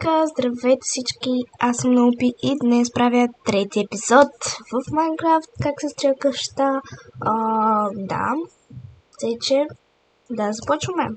Така, здравейте всички, аз съм Наупи и днес правя трети епизод в Майнкрафт, как се строя къща. А, да, тъй че да започваме.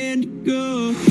And go.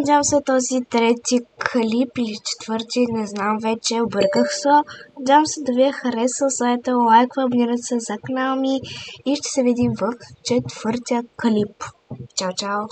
Надявам се този трети клип или четвърти, не знам вече, обърках се. Надявам се да ви е харесал, сайта лайква, абонирайте се за канала ми и ще се видим в четвъртия клип. Чао, чао!